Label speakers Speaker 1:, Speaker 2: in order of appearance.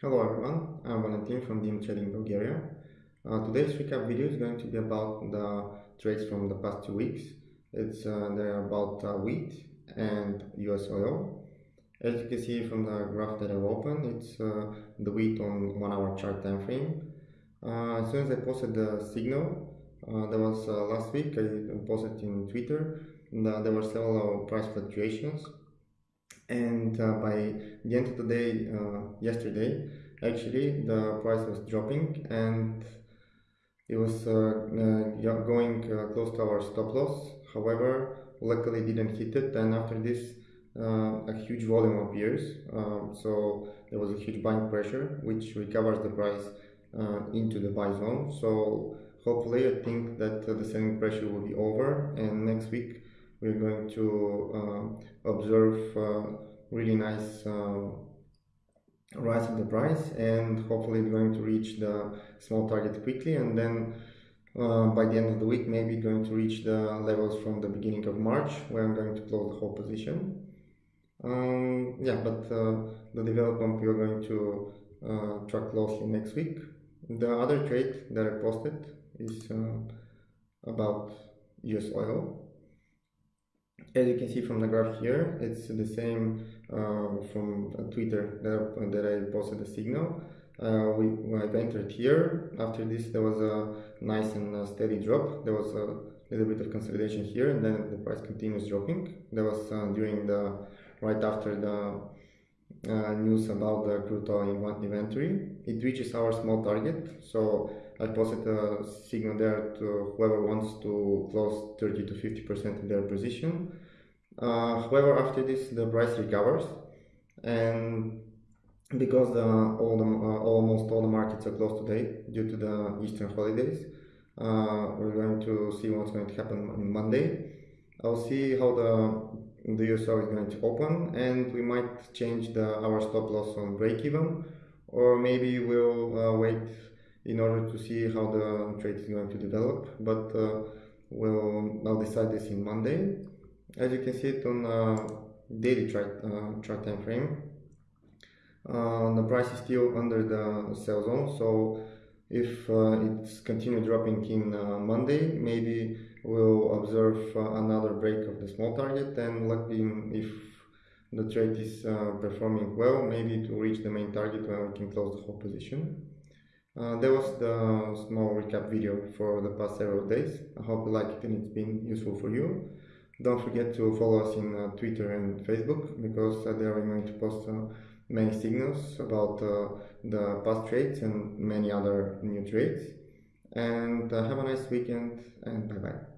Speaker 1: Hello everyone, I'm Valentin from DM Trading Bulgaria. Uh, today's recap video is going to be about the trades from the past two weeks. It's uh, they're about uh, wheat and US oil. As you can see from the graph that I've opened, it's uh, the wheat on one hour chart time frame. Uh, as soon as I posted the signal, uh, that was last week, I posted in Twitter, there were several price fluctuations and uh, by the end of the day uh, yesterday actually the price was dropping and it was uh, uh going uh, close to our stop loss. However luckily didn't hit it. And after this a huge volume appears. Um, so there was a huge buying pressure which recovers the price into the buy zone. So hopefully I think that the selling pressure will be over and next week we're going to uh, observe uh, really nice uh, rise of the price and hopefully going to reach the small target quickly and then uh, by the end of the week maybe going to reach the levels from the beginning of March where I'm going to close the whole position. Um, yeah but uh, the development we are going to uh, track closely next week. The other trade that I posted is about US oil as you can see from the graph here, it's the same uh, from Twitter that, that I posted the signal. Uh, we, I've entered here. After this, there was a nice and steady drop. There was a little bit of consolidation here, and then the price continues dropping. That was uh, during the right after the news about the oil inventory. It reaches our small target, so I posted a signal there to whoever wants to close 30 to 50% of their position. Uh, however, after this, the price recovers, and because the, all the, uh, almost all the markets are closed today due to the Eastern holidays, uh, we're going to see what's going to happen on Monday. I'll see how the the USO is going to open, and we might change the our stop loss on break even, or maybe we'll uh, wait in order to see how the trade is going to develop. But uh, we'll I'll decide this in Monday. As you can see it on uh, daily chart uh, chart time frame, uh, the price is still under the sell zone. So if uh, it's continue dropping in uh, Monday, maybe we'll observe another break of the small target and luckily if the trade is performing well, maybe to reach the main target when we can close the whole position. Uh, that was the small recap video for the past several days. I hope you like it and it's been useful for you. Don't forget to follow us in uh, Twitter and Facebook because uh, there we're going to post uh, many signals about uh, the past trades and many other new trades. And uh, have a nice weekend and bye bye.